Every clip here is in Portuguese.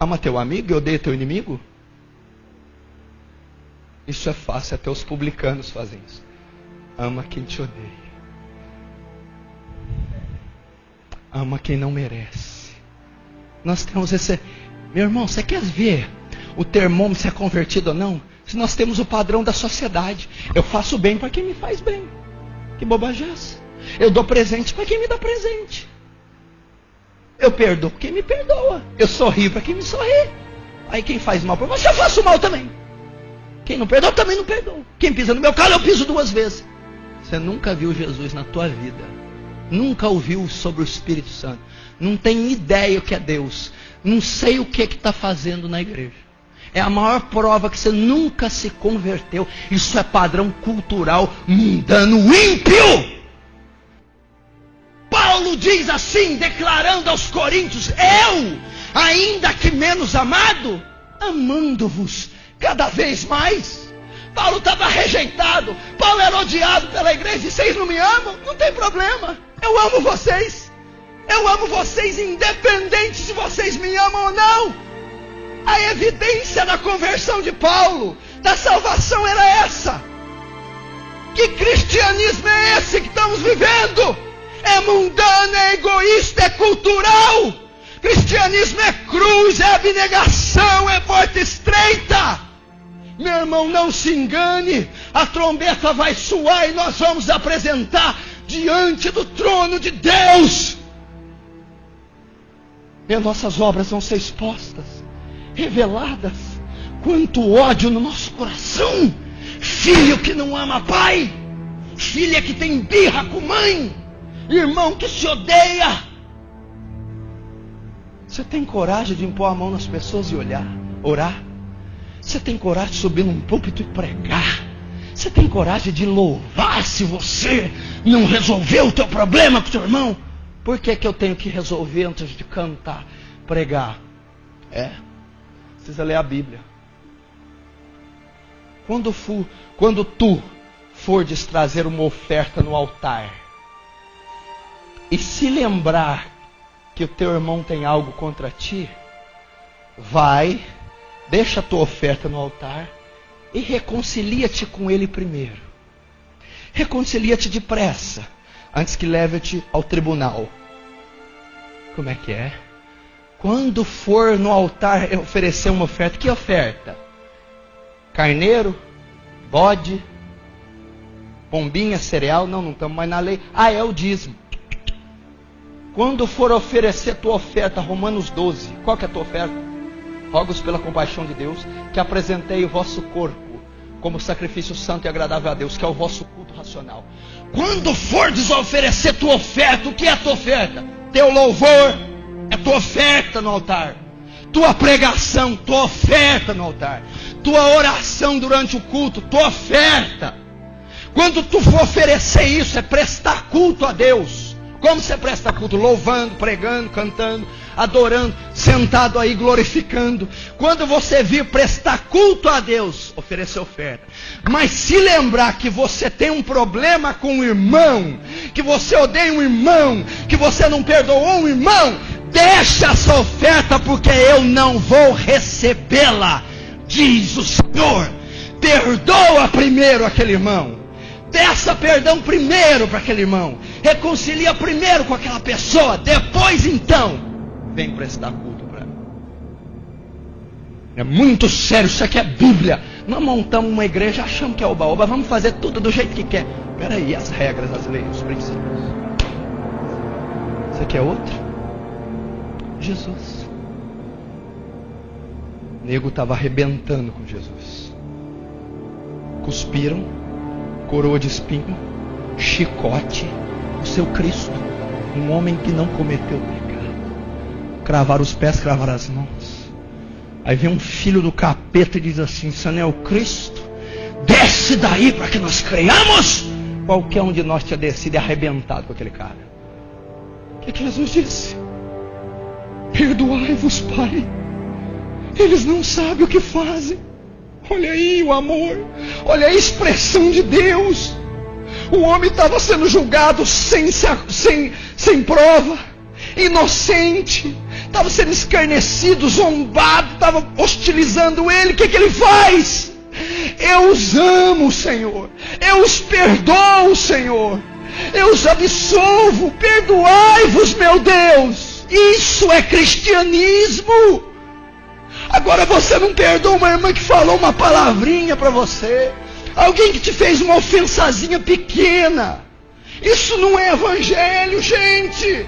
Ama teu amigo e odeia teu inimigo? Isso é fácil, até os publicanos fazem isso. Ama quem te odeia. Ama quem não merece. Nós temos esse. Meu irmão, você quer ver o termômetro se é convertido ou não? Se nós temos o padrão da sociedade. Eu faço bem para quem me faz bem. Que bobagem é essa? Eu dou presente para quem me dá presente. Eu perdoo quem me perdoa. Eu sorrio para quem me sorri. Aí quem faz mal para você, eu faço mal também. Quem não perdoa, também não perdoa. Quem pisa no meu calo, eu piso duas vezes. Você nunca viu Jesus na tua vida. Nunca ouviu sobre o Espírito Santo. Não tem ideia o que é Deus. Não sei o que está fazendo na igreja. É a maior prova que você nunca se converteu. Isso é padrão cultural mundano ímpio. Paulo diz assim, declarando aos coríntios: Eu, ainda que menos amado, amando-vos cada vez mais. Paulo estava rejeitado, Paulo era odiado pela igreja, e vocês não me amam? Não tem problema, eu amo vocês. Eu amo vocês, independente se vocês me amam ou não. A evidência da conversão de Paulo, da salvação, era essa. Que cristianismo é esse que estamos vivendo? É mundano, é egoísta, é cultural. Cristianismo é cruz, é abnegação, é porta estreita. Meu irmão, não se engane. A trombeta vai soar e nós vamos apresentar diante do trono de Deus. E as nossas obras vão ser expostas, reveladas. Quanto ódio no nosso coração. Filho que não ama pai. Filha que tem birra com mãe. Irmão que se odeia. Você tem coragem de impor a mão nas pessoas e olhar, orar? Você tem coragem de subir num púlpito e pregar? Você tem coragem de louvar se você não resolveu o teu problema com o teu irmão? Por que, que eu tenho que resolver antes de cantar, pregar? É, precisa ler a Bíblia. Quando, fu, quando tu fordes trazer uma oferta no altar, e se lembrar que o teu irmão tem algo contra ti, vai Deixa a tua oferta no altar e reconcilia-te com ele primeiro. Reconcilia-te depressa, antes que leve-te ao tribunal. Como é que é? Quando for no altar oferecer uma oferta, que oferta? Carneiro? Bode? Pombinha, cereal? Não, não estamos mais na lei. Ah, é o dízimo. Quando for oferecer tua oferta, Romanos 12, qual que é a tua oferta? Rogos pela compaixão de Deus que apresentei o vosso corpo como sacrifício santo e agradável a Deus, que é o vosso culto racional. Quando fordes oferecer tua oferta, o que é tua oferta? Teu louvor é tua oferta no altar. Tua pregação, tua oferta no altar. Tua oração durante o culto, tua oferta. Quando tu for oferecer isso, é prestar culto a Deus. Como você presta culto? Louvando, pregando, cantando, adorando, sentado aí glorificando. Quando você vir prestar culto a Deus, oferecer oferta. Mas se lembrar que você tem um problema com o irmão, que você odeia um irmão, que você não perdoou um irmão, deixa essa oferta porque eu não vou recebê-la, diz o Senhor. Perdoa primeiro aquele irmão. Peça perdão primeiro para aquele irmão. Reconcilia primeiro com aquela pessoa. Depois então vem prestar culto para mim. É muito sério, isso aqui é Bíblia. Nós montamos uma igreja, achamos que é oba-oba, vamos fazer tudo do jeito que quer. Peraí, as regras, as leis, os princípios. Isso aqui é outro? Jesus. O nego estava arrebentando com Jesus. Cuspiram, coroa de espinho, chicote, o seu Cristo, um homem que não cometeu pecado cravar os pés, cravar as mãos. Aí vem um filho do capeta e diz assim: é o Cristo? Desce daí para que nós creiamos. Qualquer um de nós tinha descido e arrebentado com aquele cara. O que, que Jesus disse? Perdoai-vos, Pai. Eles não sabem o que fazem. Olha aí o amor. Olha a expressão de Deus. O homem estava sendo julgado sem, sem, sem prova, inocente estava sendo escarnecido, zombado, estava hostilizando ele. O que, que ele faz? Eu os amo, Senhor. Eu os perdoo, Senhor. Eu os absolvo. Perdoai-vos, meu Deus. Isso é cristianismo. Agora você não perdoa uma irmã que falou uma palavrinha para você. Alguém que te fez uma ofensazinha pequena. Isso não é evangelho, gente.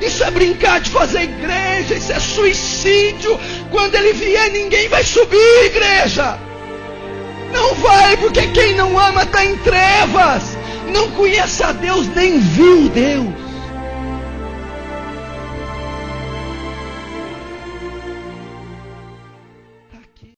Isso é brincar de fazer igreja, isso é suicídio. Quando ele vier, ninguém vai subir, igreja. Não vai, porque quem não ama está em trevas. Não conhece a Deus, nem viu Deus.